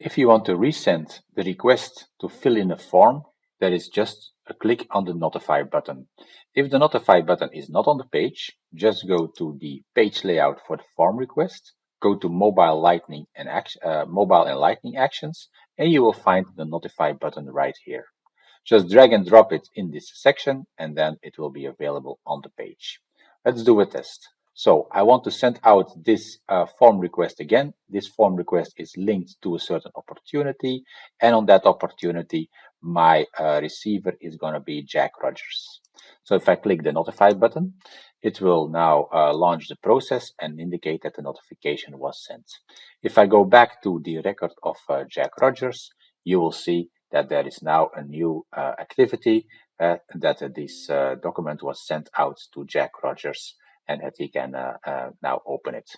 If you want to resend the request to fill in a form, there is just a click on the notify button. If the notify button is not on the page, just go to the page layout for the form request, go to mobile lightning and uh, mobile and lightning actions, and you will find the notify button right here. Just drag and drop it in this section and then it will be available on the page. Let's do a test. So I want to send out this uh, form request again. This form request is linked to a certain opportunity. And on that opportunity, my uh, receiver is going to be Jack Rogers. So if I click the notify button, it will now uh, launch the process and indicate that the notification was sent. If I go back to the record of uh, Jack Rogers, you will see that there is now a new uh, activity uh, that this document was sent out to Jack Rogers and that he can uh, uh, now open it.